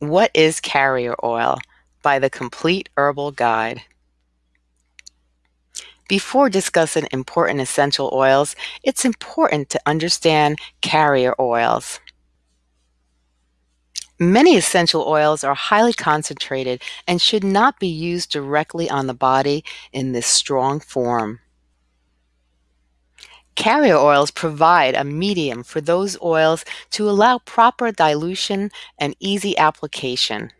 What is carrier oil? By the Complete Herbal Guide. Before discussing important essential oils, it's important to understand carrier oils. Many essential oils are highly concentrated and should not be used directly on the body in this strong form. Carrier oils provide a medium for those oils to allow proper dilution and easy application.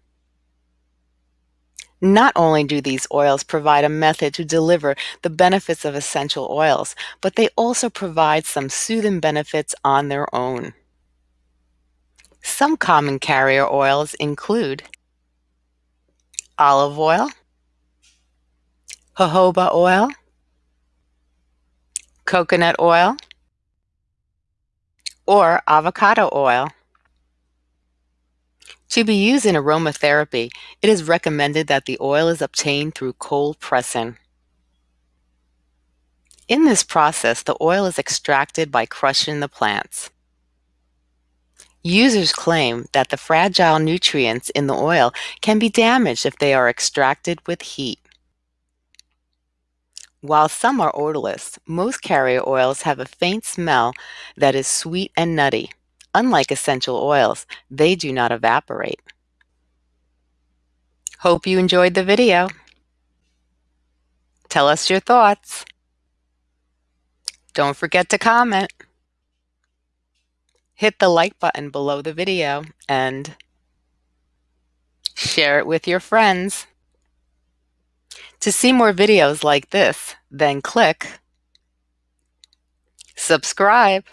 Not only do these oils provide a method to deliver the benefits of essential oils, but they also provide some soothing benefits on their own. Some common carrier oils include olive oil, jojoba oil, coconut oil, or avocado oil. To be used in aromatherapy, it is recommended that the oil is obtained through cold pressing. In this process, the oil is extracted by crushing the plants. Users claim that the fragile nutrients in the oil can be damaged if they are extracted with heat. While some are odorless, most carrier oils have a faint smell that is sweet and nutty. Unlike essential oils, they do not evaporate. Hope you enjoyed the video. Tell us your thoughts. Don't forget to comment. Hit the like button below the video and share it with your friends. To see more videos like this, then click subscribe.